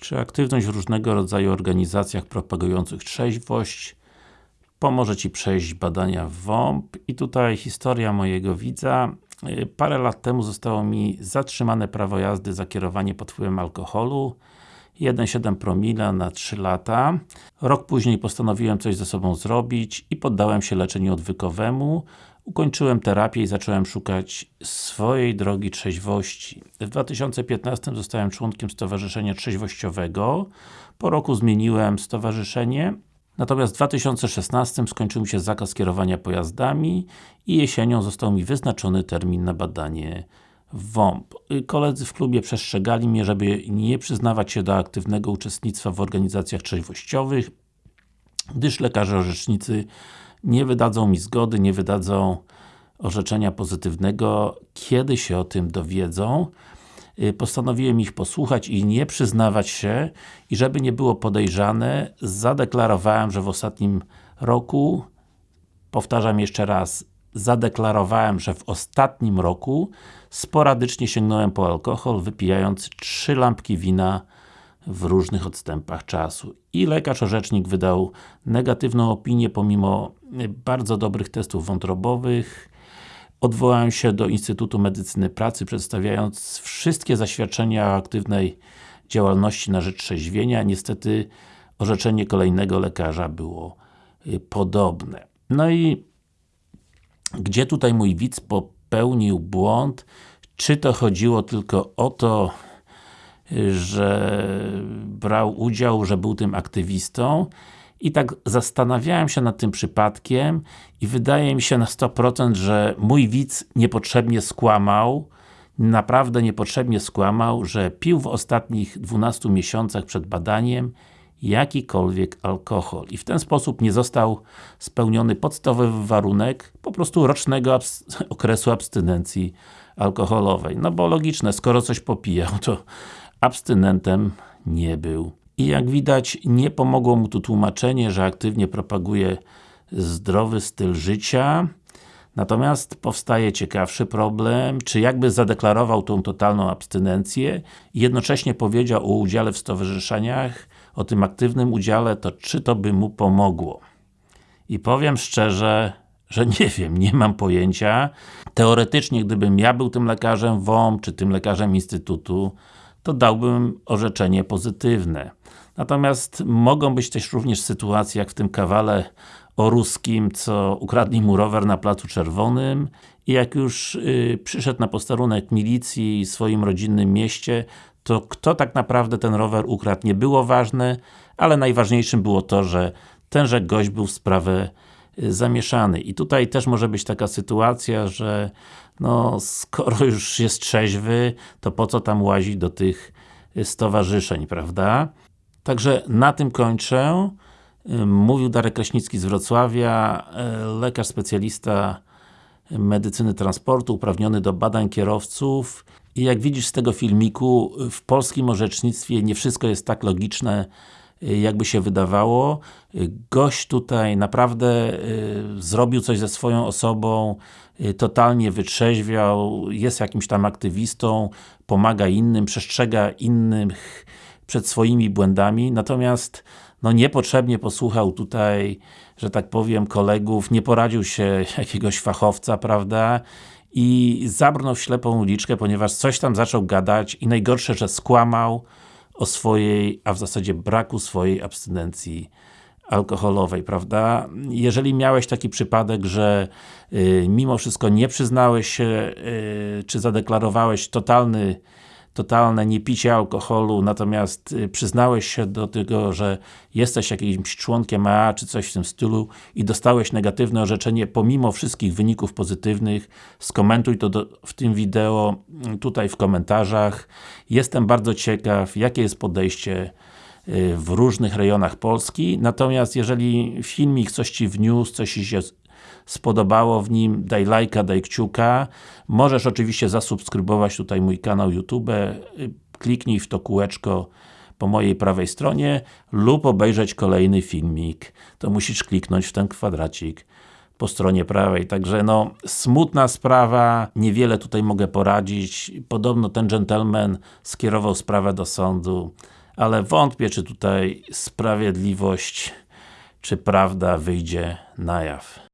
czy aktywność w różnego rodzaju organizacjach propagujących trzeźwość. Pomoże Ci przejść badania w WOMP. I tutaj historia mojego widza. Y, parę lat temu zostało mi zatrzymane prawo jazdy za kierowanie pod wpływem alkoholu 1,7 promila na 3 lata. Rok później postanowiłem coś ze sobą zrobić i poddałem się leczeniu odwykowemu. Ukończyłem terapię i zacząłem szukać swojej drogi trzeźwości. W 2015 zostałem członkiem Stowarzyszenia Trzeźwościowego. Po roku zmieniłem stowarzyszenie. Natomiast w 2016 skończył mi się zakaz kierowania pojazdami i jesienią został mi wyznaczony termin na badanie WOMP. Koledzy w klubie przestrzegali mnie, żeby nie przyznawać się do aktywnego uczestnictwa w organizacjach trzeźwościowych, gdyż lekarze orzecznicy nie wydadzą mi zgody, nie wydadzą orzeczenia pozytywnego, kiedy się o tym dowiedzą. Y, postanowiłem ich posłuchać i nie przyznawać się i żeby nie było podejrzane, zadeklarowałem, że w ostatnim roku powtarzam jeszcze raz, zadeklarowałem, że w ostatnim roku sporadycznie sięgnąłem po alkohol, wypijając trzy lampki wina w różnych odstępach czasu. I lekarz orzecznik wydał negatywną opinię, pomimo bardzo dobrych testów wątrobowych. Odwołałem się do Instytutu Medycyny Pracy, przedstawiając wszystkie zaświadczenia o aktywnej działalności na rzecz trzeźwienia. Niestety orzeczenie kolejnego lekarza było y, podobne. No i gdzie tutaj mój widz popełnił błąd? Czy to chodziło tylko o to, że brał udział, że był tym aktywistą i tak zastanawiałem się nad tym przypadkiem i wydaje mi się na 100%, że mój widz niepotrzebnie skłamał, naprawdę niepotrzebnie skłamał, że pił w ostatnich 12 miesiącach przed badaniem jakikolwiek alkohol i w ten sposób nie został spełniony podstawowy warunek po prostu rocznego abs okresu abstynencji alkoholowej. No bo logiczne, skoro coś popijał, to abstynentem nie był. I jak widać, nie pomogło mu tu tłumaczenie, że aktywnie propaguje zdrowy styl życia, Natomiast powstaje ciekawszy problem, czy jakby zadeklarował tą totalną abstynencję i jednocześnie powiedział o udziale w stowarzyszeniach, o tym aktywnym udziale, to czy to by mu pomogło? I powiem szczerze, że nie wiem, nie mam pojęcia. Teoretycznie, gdybym ja był tym lekarzem WOM, czy tym lekarzem Instytutu, to dałbym orzeczenie pozytywne. Natomiast mogą być też również sytuacje, jak w tym kawale o ruskim, co ukradli mu rower na Placu Czerwonym i jak już y, przyszedł na posterunek milicji w swoim rodzinnym mieście, to kto tak naprawdę ten rower ukradł nie było ważne, ale najważniejszym było to, że tenże gość był w sprawę y, zamieszany. I tutaj też może być taka sytuacja, że no, skoro już jest trzeźwy, to po co tam łazić do tych y, stowarzyszeń, prawda? Także na tym kończę. Mówił Darek Kraśnicki z Wrocławia, lekarz specjalista medycyny transportu, uprawniony do badań kierowców i jak widzisz z tego filmiku, w polskim orzecznictwie nie wszystko jest tak logiczne, e, jakby się wydawało. Gość tutaj naprawdę e, zrobił coś ze swoją osobą, totalnie wytrzeźwiał, jest jakimś tam aktywistą, pomaga innym, przestrzega innych przed swoimi błędami, natomiast no niepotrzebnie posłuchał tutaj, że tak powiem, kolegów, nie poradził się jakiegoś fachowca, prawda? I zabrnął w ślepą uliczkę, ponieważ coś tam zaczął gadać i najgorsze, że skłamał o swojej, a w zasadzie braku swojej abstynencji alkoholowej, prawda? Jeżeli miałeś taki przypadek, że y, mimo wszystko nie przyznałeś się, y, czy zadeklarowałeś totalny totalne niepicie alkoholu, natomiast y, przyznałeś się do tego, że jesteś jakimś członkiem AA, czy coś w tym stylu i dostałeś negatywne orzeczenie pomimo wszystkich wyników pozytywnych, skomentuj to do, w tym wideo, mm, tutaj w komentarzach. Jestem bardzo ciekaw, jakie jest podejście y, w różnych rejonach Polski, natomiast jeżeli filmik coś Ci wniósł, coś się spodobało w nim, daj lajka, daj kciuka. Możesz oczywiście zasubskrybować tutaj mój kanał YouTube, kliknij w to kółeczko po mojej prawej stronie lub obejrzeć kolejny filmik. To musisz kliknąć w ten kwadracik po stronie prawej. Także no, smutna sprawa, niewiele tutaj mogę poradzić. Podobno ten gentleman skierował sprawę do sądu, ale wątpię, czy tutaj sprawiedliwość, czy prawda wyjdzie na jaw.